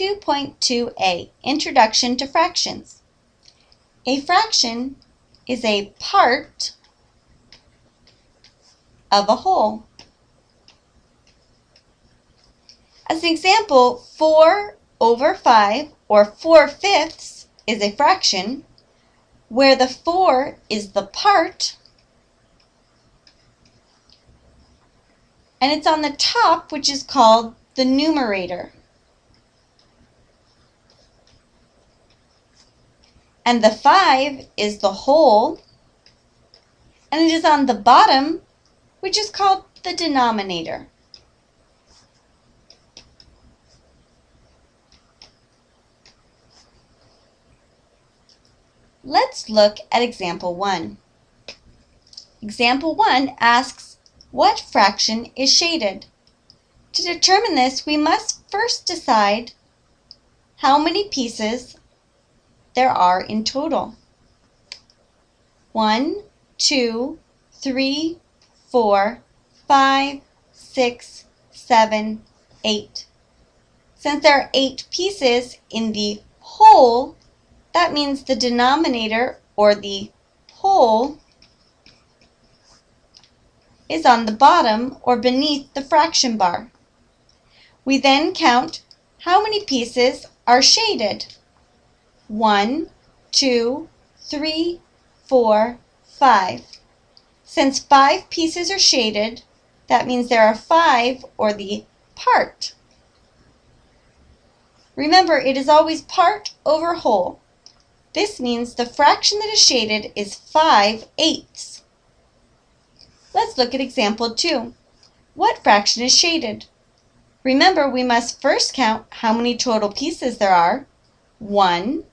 2.2a Introduction to Fractions. A fraction is a part of a whole. As an example, 4 over 5, or 4 fifths, is a fraction where the 4 is the part and it's on the top which is called the numerator. And the 5 is the whole and it is on the bottom which is called the denominator. Let's look at example 1. Example 1 asks, what fraction is shaded? To determine this, we must first decide how many pieces there are in total. One, two, three, four, five, six, seven, eight. Since there are eight pieces in the whole, that means the denominator, or the whole, is on the bottom or beneath the fraction bar. We then count how many pieces are shaded. One, two, three, four, five. Since five pieces are shaded, that means there are five, or the part. Remember, it is always part over whole. This means the fraction that is shaded is 5 eighths. Let's look at example 2. What fraction is shaded? Remember, we must first count how many total pieces there are. 1,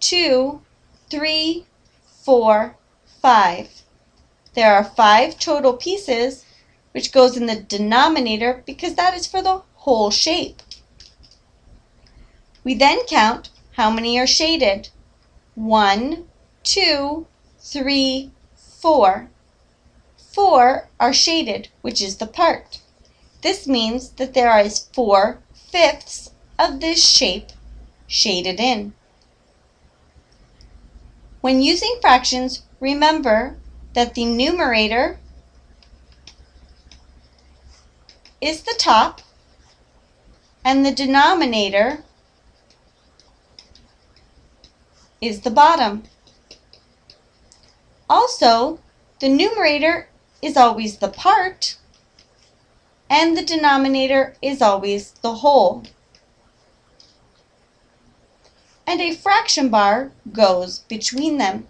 2, 3, 4, 5. There are 5 total pieces, which goes in the denominator because that is for the whole shape. We then count how many are shaded one, two, three, four. Four are shaded, which is the part. This means that there is four fifths of this shape shaded in. When using fractions, remember that the numerator is the top and the denominator is the bottom. Also, the numerator is always the part, and the denominator is always the whole. And a fraction bar goes between them.